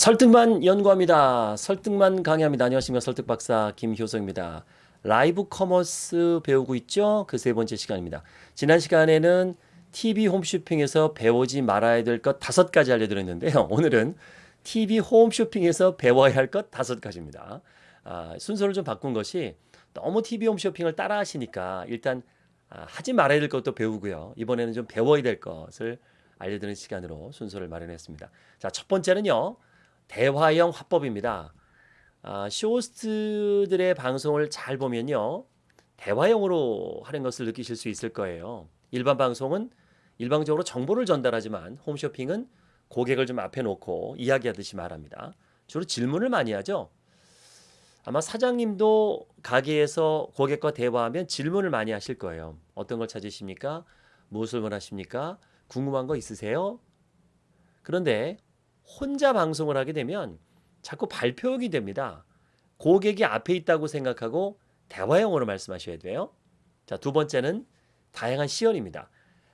설득만 연구합니다. 설득만 강의합니다. 안녕하십니까. 설득박사 김효성입니다. 라이브 커머스 배우고 있죠? 그 세 번째 시간입니다. 지난 시간에는 TV 홈쇼핑에서 배우지 말아야 될 것 다섯 가지 알려드렸는데요. 오늘은 TV 홈쇼핑에서 배워야 할 것 다섯 가지입니다. 아, 순서를 좀 바꾼 것이 너무 TV 홈쇼핑을 따라 하시니까 일단 아, 하지 말아야 될 것도 배우고요. 이번에는 좀 배워야 될 것을 알려드리는 시간으로 순서를 마련했습니다. 자, 첫 번째는요. 대화형 화법입니다. 아, 쇼호스트들의 방송을 잘 보면요. 대화형으로 하는 것을 느끼실 수 있을 거예요. 일반 방송은 일방적으로 정보를 전달하지만 홈쇼핑은 고객을 좀 앞에 놓고 이야기하듯이 말합니다. 주로 질문을 많이 하죠. 아마 사장님도 가게에서 고객과 대화하면 질문을 많이 하실 거예요. 어떤 걸 찾으십니까? 무엇을 원하십니까? 궁금한 거 있으세요? 그런데 혼자 방송을 하게 되면 자꾸 발표하게 됩니다. 고객이 앞에 있다고 생각하고 대화형으로 말씀하셔야 돼요. 자, 두 번째는 다양한 시연입니다.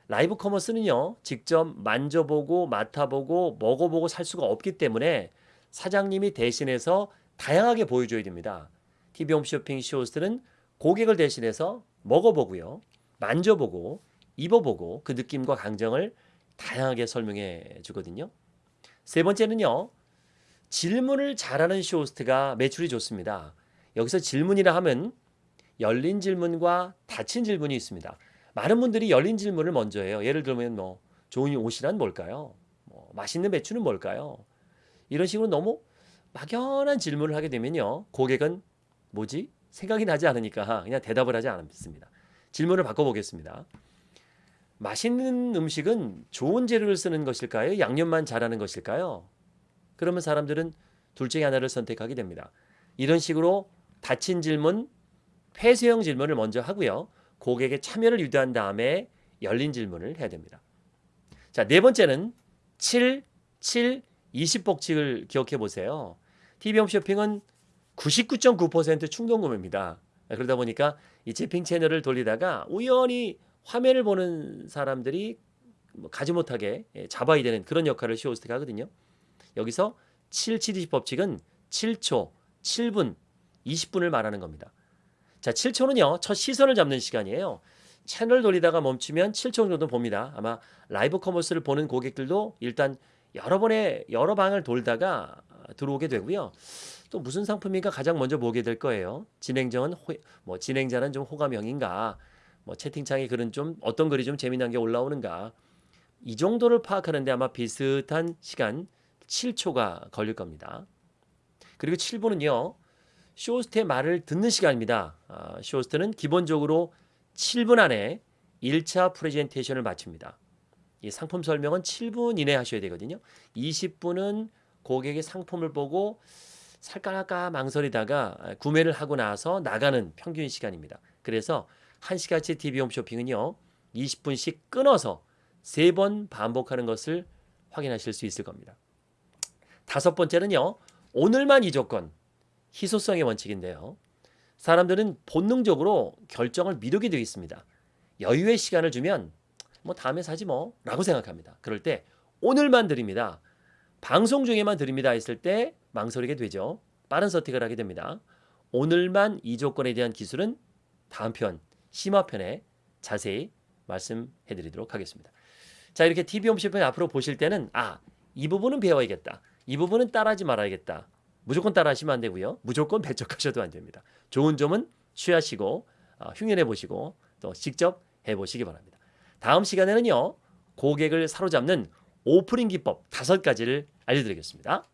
라이브 커머스는요, 직접 만져보고 맡아보고 먹어보고 살 수가 없기 때문에 사장님이 대신해서 다양하게 보여줘야 됩니다. TV 홈쇼핑 쇼호스트는 고객을 대신해서 먹어보고요, 만져보고 입어보고 그 느낌과 감정을 다양하게 설명해 주거든요. 세 번째는요. 질문을 잘하는 쇼호스트가 매출이 좋습니다. 여기서 질문이라 하면 열린 질문과 닫힌 질문이 있습니다. 많은 분들이 열린 질문을 먼저 해요. 예를 들면 뭐 좋은 옷이란 뭘까요? 뭐 맛있는 배추는 뭘까요? 이런 식으로 너무 막연한 질문을 하게 되면요. 고객은 뭐지? 생각이 나지 않으니까 그냥 대답을 하지 않습니다. 질문을 바꿔보겠습니다. 맛있는 음식은 좋은 재료를 쓰는 것일까요? 양념만 잘하는 것일까요? 그러면 사람들은 둘 중에 하나를 선택하게 됩니다. 이런 식으로 닫힌 질문, 폐쇄형 질문을 먼저 하고요. 고객의 참여를 유도한 다음에 열린 질문을 해야 됩니다. 자, 네 번째는 7, 7, 20 법칙을 기억해 보세요. TV 홈쇼핑은 99.9% 충동 구매입니다. 그러다 보니까 이 재핑 채널을 돌리다가 우연히 화면을 보는 사람들이 뭐 가지 못하게 예, 잡아야 되는 그런 역할을 쇼호스트가 하거든요. 여기서 7, 7, 20 법칙은 7초, 7분, 20분을 말하는 겁니다. 자, 7초는요. 첫 시선을 잡는 시간이에요. 채널 돌리다가 멈추면 7초 정도 봅니다. 아마 라이브 커머스를 보는 고객들도 일단 여러 번의 여러 방을 돌다가 들어오게 되고요. 또 무슨 상품인가 가장 먼저 보게 될 거예요. 진행자는 호, 뭐 진행자는 좀 호감형인가? 뭐 채팅창에 글은 좀 어떤 글이 좀 재미난 게 올라오는가 이 정도를 파악하는데 아마 비슷한 시간 7초가 걸릴 겁니다. 그리고 7분은요. 쇼호스트의 말을 듣는 시간입니다. 아, 쇼호스트는 기본적으로 7분 안에 1차 프레젠테이션을 마칩니다. 이 상품 설명은 7분 이내 하셔야 되거든요. 20분은 고객의 상품을 보고 살까 말까 망설이다가 구매를 하고 나서 나가는 평균 시간입니다. 그래서 1시간치 TV 홈쇼핑은요. 20분씩 끊어서 3번 반복하는 것을 확인하실 수 있을 겁니다. 다섯 번째는요. 오늘만 이 조건, 희소성의 원칙인데요. 사람들은 본능적으로 결정을 미루게 되어 있습니다. 여유의 시간을 주면 뭐 다음에 사지 뭐 라고 생각합니다. 그럴 때 오늘만 드립니다. 방송 중에만 드립니다 했을 때 망설이게 되죠. 빠른 선택을 하게 됩니다. 오늘만 이 조건에 대한 기술은 다음 편 심화편에 자세히 말씀해 드리도록 하겠습니다. 자 이렇게 TV 홈쇼핑 앞으로 보실 때는 아 이 부분은 배워야겠다. 이 부분은 따라하지 말아야겠다. 무조건 따라하시면 안 되고요. 무조건 배척하셔도 안 됩니다. 좋은 점은 취하시고 어, 흉연해 보시고 또 직접 해보시기 바랍니다. 다음 시간에는요. 고객을 사로잡는 오프닝 기법 다섯 가지를 알려드리겠습니다.